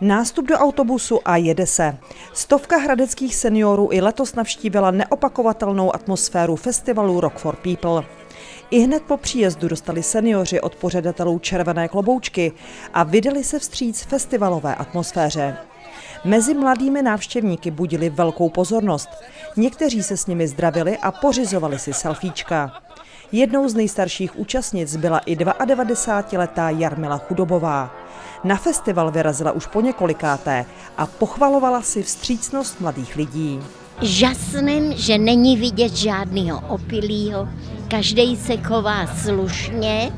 Nástup do autobusu a jede se. Stovka hradeckých seniorů i letos navštívila neopakovatelnou atmosféru festivalu Rock for People. I hned po příjezdu dostali seniori od pořadatelů červené kloboučky a vydali se vstříc festivalové atmosféře. Mezi mladými návštěvníky budili velkou pozornost. Někteří se s nimi zdravili a pořizovali si selfiečka. Jednou z nejstarších účastnic byla i 92-letá Jarmila Chudobová. Na festival vyrazila už po několikáté a pochvalovala si vstřícnost mladých lidí. Žasným, že není vidět žádného opilýho, každý se chová slušně,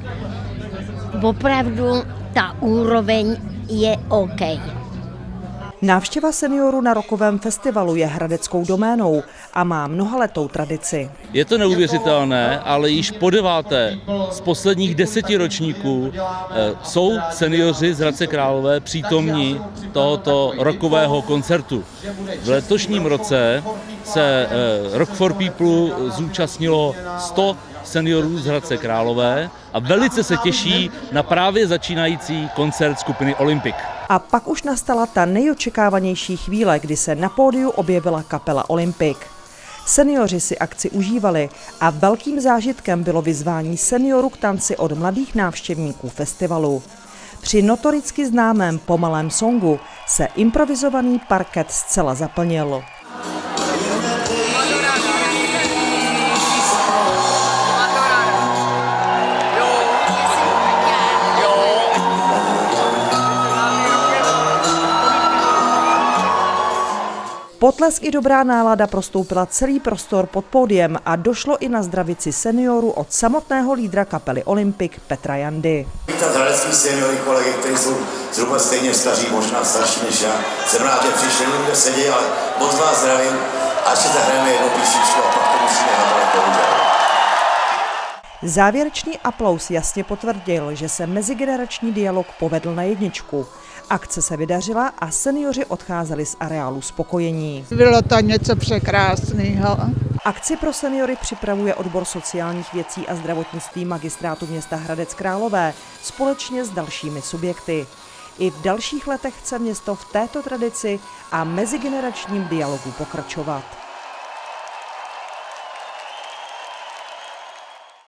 opravdu ta úroveň je OK. Návštěva seniorů na rokovém festivalu je hradeckou doménou a má mnohaletou tradici. Je to neuvěřitelné, ale již po deváté z posledních deseti ročníků eh, jsou seniori z Hradce Králové přítomní tohoto rokového koncertu. V letošním roce se eh, Rock for People zúčastnilo 100 seniorů z Hradce Králové a velice se těší na právě začínající koncert skupiny Olympic. A pak už nastala ta nejočekávanější chvíle, kdy se na pódiu objevila kapela Olympic. Seniori si akci užívali a velkým zážitkem bylo vyzvání seniorů k tanci od mladých návštěvníků festivalu. Při notoricky známém pomalém songu se improvizovaný parket zcela zaplnil. Potlesk i dobrá nálada prostoupila celý prostor pod pódiem a došlo i na zdravici seniorů od samotného lídra kapely Olympic Petra Jandy. Vítat hradecký seniory, kolegy, kteří jsou zhruba stejně staří, možná starší než já. Jsem rád, že přišli, kde sedí, ale moc vás zdravím a ještě zahrajeme jednu písničku a pak to musíme napadat Závěrečný aplaus jasně potvrdil, že se mezigenerační dialog povedl na jedničku. Akce se vydařila a seniori odcházeli z areálu spokojení. Bylo to něco překrásného. Akci pro seniory připravuje odbor sociálních věcí a zdravotnictví magistrátu města Hradec Králové společně s dalšími subjekty. I v dalších letech chce město v této tradici a mezigeneračním dialogu pokračovat.